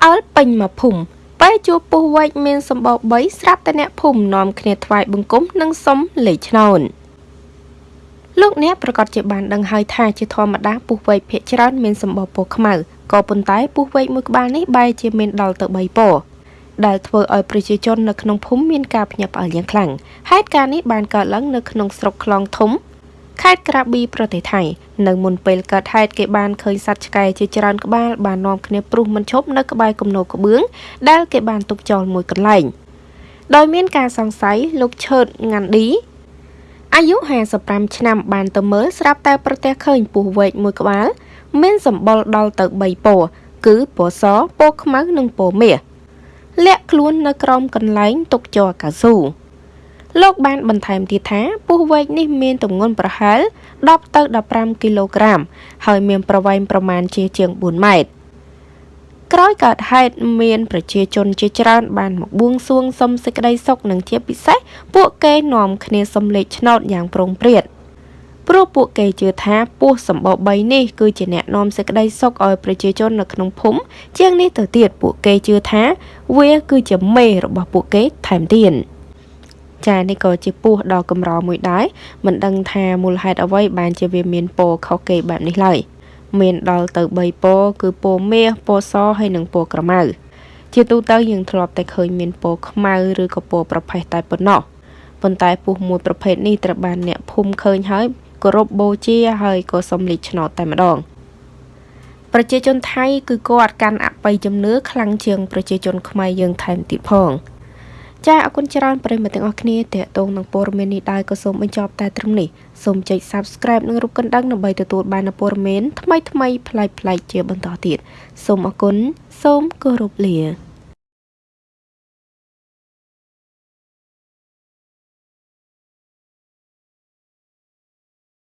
ផ្អើលពេញមកភូមិពេលជួបពស់វែកមានសម្បោ3ស្រាប់តែអ្នកភូមិនាំគ្នាថ្វាយបង្គំនិងសុំលេខឆ្នោតលោកអ្នកប្រកាសជាបានដឹងហើយថាជាធម្មតាពស់វែកភាគច្រើនមានសម្បោពណ៌ខ្មៅក៏ប៉ុន្តែពស់វែកមួយក្បាលនេះបែរជាមានដល់ទៅ3ពណ៌ដែលធ្វើឲ្យប្រជាជននៅក្នុងភូមិមានការភ្ញាក់ផ្អើលយ៉ាងខ្លាំងហេតុការណ៍នេះបានកើតឡើងនៅក្នុងស្រុកខ្លងធំ ខេត្តក្រាប៊ីប្រទេសថៃនៅមុនពេលកើតហេតុគេបានឃើញសត្វឆ្កែជាច្រើនក្បាលបាននាំគ្នាព្រុសមិនឈប់នៅក្បែរគំនរក្បឿងដែលគេបានទុកចោលមួយកន្លែងដោយមានការសង្ស័យលោកឈើតងាន់ឌីអាយុ55ឆ្នាំបានទៅមើលស្រាប់តែប្រទះឃើញពស់វែកមួយក្បាល មានសម្បុរដល់ទៅ3ពណ៌គឺពណ៌សពណ៌ខ្មៅនិងពណ៌មាសលាក់ខ្លួននៅក្រោមកន្លែងទុកជ័រកៅស៊ូ លោកបានបន្ថែមទៀតថាពស់វែកនេះមានទម្ងន់ប្រហែល10ទៅ15គីឡូក្រាម ហើយមានប្រវែងប្រមាណជាជាង4ម៉ែត្រក្រោយកើតហេតុមាន ប្រជាជនជាច្រើន បានមកបួងសួងសុំសេចក្តីសុខនិងជាពិសេសពួកគេនាំគ្នាសុំលេខឆ្នោតយ៉ាងប្រុងព្រាតព្រោះពួកគេជឿថាពស់សម្បោ3នេះគឺជាអ្នកនាំសេចក្តីសុខឲ្យប្រជាជននៅក្នុងភូមិជាងនេះទៅទៀតពួកគេជឿថា វាគឺជាមេរបស់ពួកគេថែមទៀត ចានេះក៏ជាពស់ដ៏កម្រមួយដែរមិនដឹងថាមូលហេតុអ្វីបានជាវាមានពណ៌ខុសគេបែបនេះឡើយមានដល់ទៅ3ពណ៌គឺពណ៌មាសពណ៌សហើយនិងពណ៌ក្រមៅជាទូទៅយើងធ្លាប់តែឃើញមានពណ៌ខ្មៅឬក៏ពណ៌ប្រផេះតែប៉ុណ្ណោះប៉ុន្តែពស់មួយប្រភេទនេះត្រូវបានអ្នកភូមិឃើញហើយគោរពបូជាហើយក៏សុំលេខឆ្នោតតែម្ដងប្រជាជនថៃគឺគាត់កាន់អបិយជំនឿខ្លាំងជាងប្រជាជនខ្មែរយើងថែមទៀតផង ចាអរគុណច្រើនប្រិយមិត្តទាំងអស់គ្នាតេតងនឹងព័ត៌មាននេះដែរក៏សូមបញ្ចប់តែត្រឹមនេះសូមចុច Subscribe និងរូបកណ្ដឹងដើម្បីទទួលបាននូវព័ត៌មានថ្មីៗប្លែកៗជាបន្តទៀតសូមអរគុណសូមគោរពលា